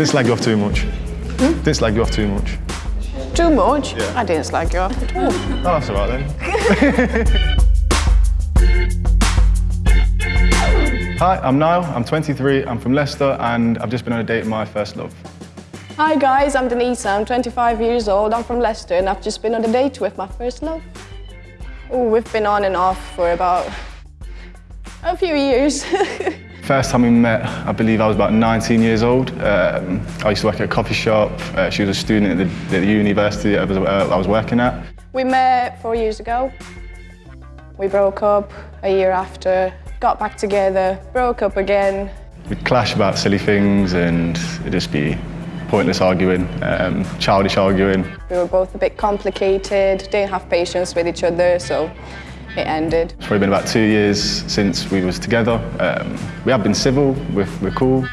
Didn't slag you off too much. Hmm? Didn't slag you off too much. Too much? Yeah. I didn't slag you off at all. Oh, that's all right then. Hi, I'm Niall. I'm 23. I'm from Leicester, and I've just been on a date with my first love. Hi guys, I'm Denise. I'm 25 years old. I'm from Leicester and I've just been on a date with my first love. Oh, we've been on and off for about a few years. First time we met, I believe I was about 19 years old. Um, I used to work at a coffee shop. Uh, she was a student at the, the university I was, uh, I was working at. we met four years ago. We broke up a year after, got back together, broke up again. We'd clash about silly things and it'd just be pointless arguing, um, childish arguing. We were both a bit complicated, didn't have patience with each other, so it ended. It's probably been about two years since we was together. Um, we have been civil, we're, we're cool.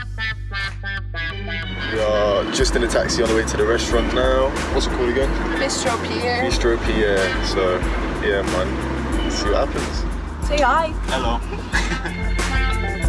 We are just in a taxi on the way to the restaurant now. What's it called again? Bistro Pierre. Bistro Pierre. So, yeah, man. Let's see what happens. Say hi. Hello.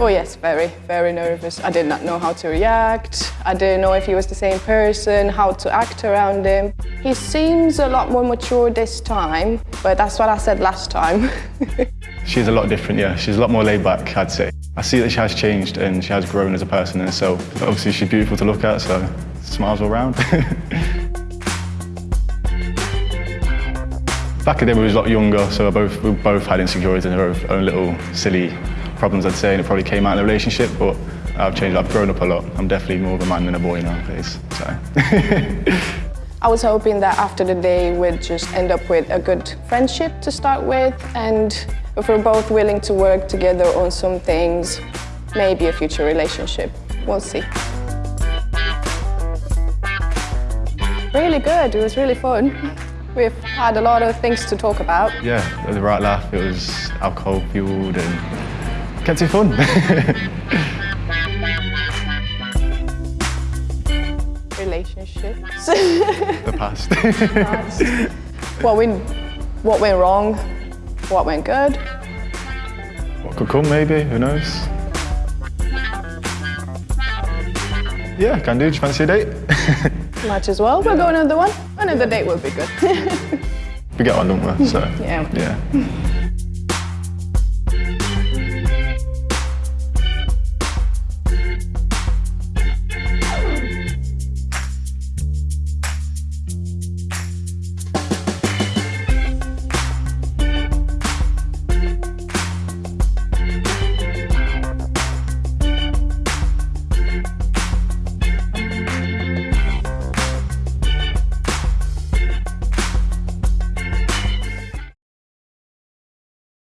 Oh yes, very, very nervous. I did not know how to react. I didn't know if he was the same person, how to act around him. He seems a lot more mature this time, but that's what I said last time. She's a lot different, yeah. She's a lot more laid back, I'd say. I see that she has changed and she has grown as a person and so obviously she's beautiful to look at, so smiles all round. Back in the day, we was a lot younger, so we both, we both had insecurities and our own little silly problems, I'd say, and it probably came out in the relationship, but I've changed, I've grown up a lot. I'm definitely more of a man than a boy nowadays, so. I was hoping that after the day we'd just end up with a good friendship to start with, and if we're both willing to work together on some things, maybe a future relationship. We'll see. Really good, it was really fun. We've had a lot of things to talk about. yeah, it was the right laugh, it was alcohol fueled and kept it fun. Relationships. the past. what, went, what went wrong, what went good. what could come maybe, who knows? Yeah, can do, do you fancy a date? Might as well. We'll go another one. Another date will be good. we get on, don't we? So, Yeah. yeah.